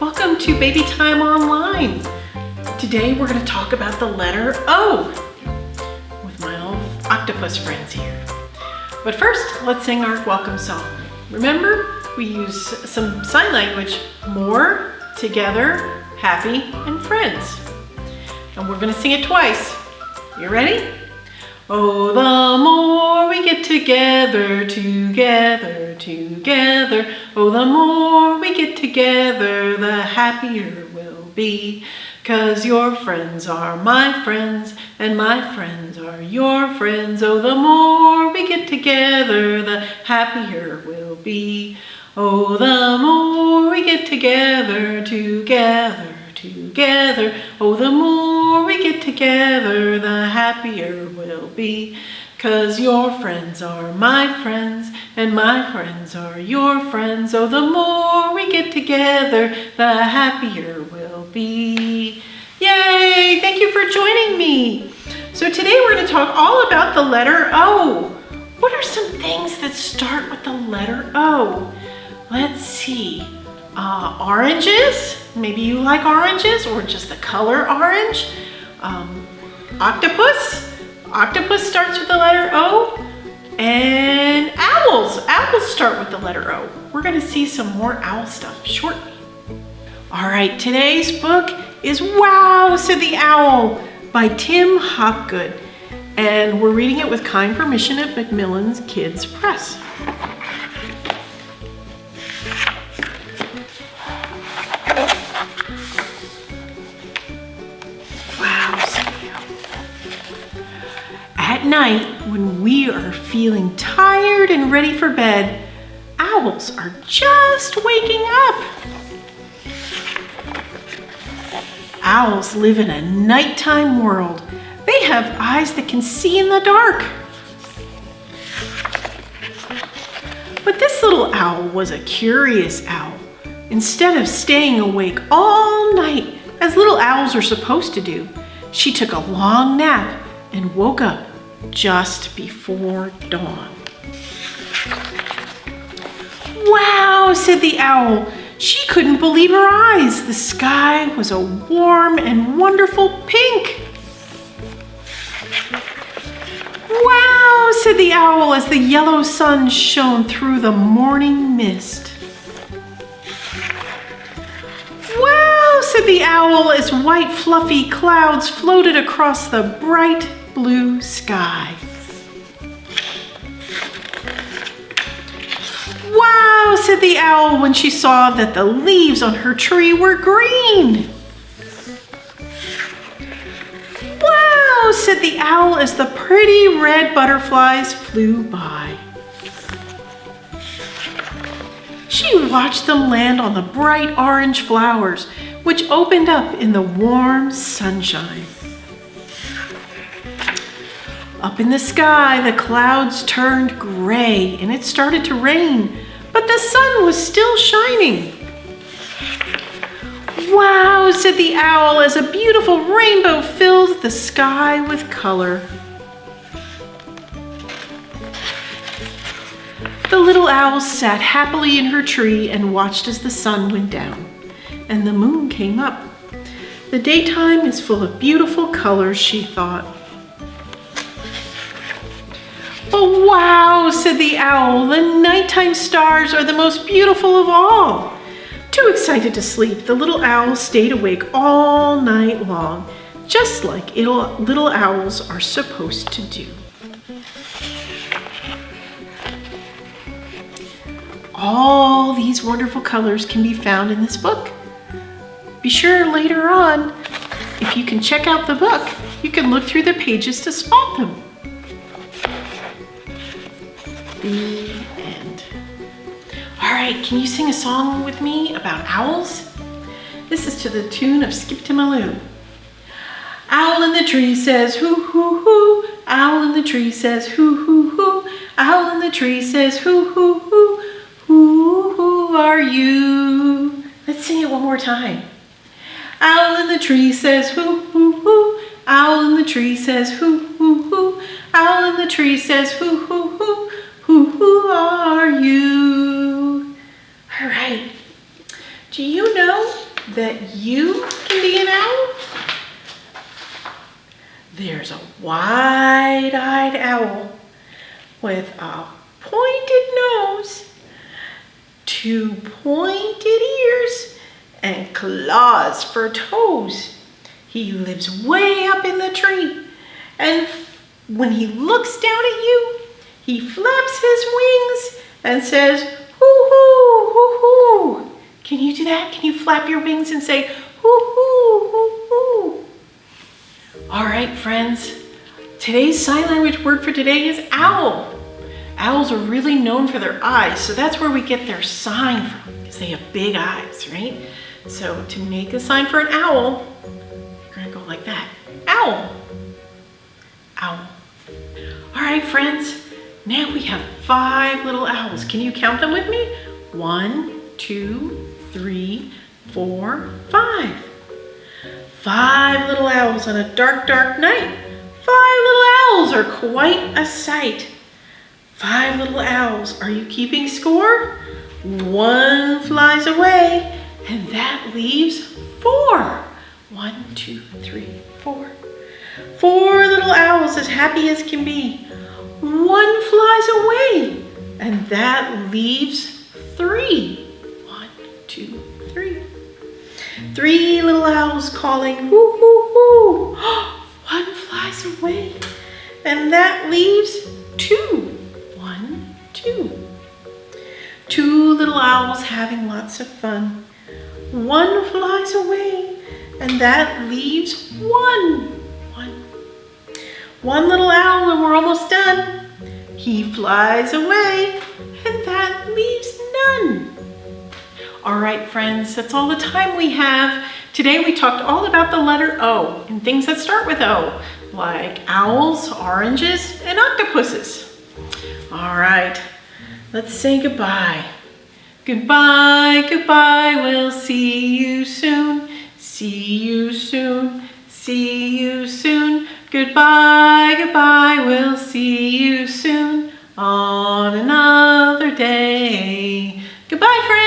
Welcome to Baby Time Online. Today we're going to talk about the letter O with my little octopus friends here. But first, let's sing our welcome song. Remember, we use some sign language, more, together, happy, and friends. And we're going to sing it twice. You ready? Oh, the more we get together, together, together. Oh, the more we get together, the happier we'll be. Cause your friends are my friends, and my friends are your friends. Oh, the more we get together, the happier we'll be. Oh, the more we get together, together, together. Oh, the more we get together, the happier we'll be. Cause your friends are my friends, and my friends are your friends. Oh, the more we get together, the happier we'll be. Yay! Thank you for joining me. So today we're going to talk all about the letter O. What are some things that start with the letter O? Let's see. Uh, oranges, maybe you like oranges or just the color orange. Um, octopus, octopus starts with the letter O. And owls, owls start with the letter O. We're gonna see some more owl stuff shortly. All right, today's book is Wow, Said the Owl by Tim Hopgood. And we're reading it with kind permission of Macmillan's Kids Press. Night, when we are feeling tired and ready for bed, owls are just waking up. Owls live in a nighttime world. They have eyes that can see in the dark. But this little owl was a curious owl. Instead of staying awake all night, as little owls are supposed to do, she took a long nap and woke up just before dawn. Wow, said the owl. She couldn't believe her eyes. The sky was a warm and wonderful pink. Wow, said the owl as the yellow sun shone through the morning mist. Wow, said the owl as white fluffy clouds floated across the bright blue sky. Wow, said the owl when she saw that the leaves on her tree were green. Wow, said the owl as the pretty red butterflies flew by. She watched them land on the bright orange flowers, which opened up in the warm sunshine. Up in the sky, the clouds turned gray and it started to rain, but the sun was still shining. Wow, said the owl as a beautiful rainbow filled the sky with color. The little owl sat happily in her tree and watched as the sun went down and the moon came up. The daytime is full of beautiful colors, she thought. Oh, wow, said the owl. The nighttime stars are the most beautiful of all. Too excited to sleep, the little owl stayed awake all night long, just like little owls are supposed to do. All these wonderful colors can be found in this book. Be sure later on, if you can check out the book, you can look through the pages to spot them. The end. All right, can you sing a song with me about owls? This is to the tune of Skip-to-My-Lou. Owl in the tree says hoo hoo hoo. Owl in the tree says hoo hoo hoo. Owl in the tree says hoo hoo hoo. Who, who are you? Let's sing it one more time. Owl in the tree says hoo hoo hoo. Owl in the tree says hoo hoo hoo. Owl in the tree says hoo hoo. Who, who are you? All right. Do you know that you can be an owl? There's a wide-eyed owl with a pointed nose, two pointed ears, and claws for toes. He lives way up in the tree, and when he looks down at you, he flaps his wings and says, hoo-hoo, hoo-hoo. Can you do that? Can you flap your wings and say, hoo-hoo, hoo-hoo? All right, friends. Today's sign language word for today is owl. Owls are really known for their eyes, so that's where we get their sign from, because they have big eyes, right? So to make a sign for an owl, you're gonna go like that. Owl. Owl. All right, friends. Now we have five little owls. Can you count them with me? One, two, three, four, five. Five little owls on a dark, dark night. Five little owls are quite a sight. Five little owls, are you keeping score? One flies away, and that leaves four. One, two, three, four. Four little owls as happy as can be. One flies away, and that leaves three. One, two, three. Three little owls calling, hoo, hoo, hoo. One flies away, and that leaves two One, two. Two little owls having lots of fun. One flies away, and that leaves. One. One little owl, and we're almost done. He flies away, and that leaves none. All right, friends, that's all the time we have. Today we talked all about the letter O and things that start with O, like owls, oranges, and octopuses. All right, let's say goodbye. Goodbye, goodbye, we'll see Goodbye, goodbye, we'll see you soon on another day. Goodbye, friends.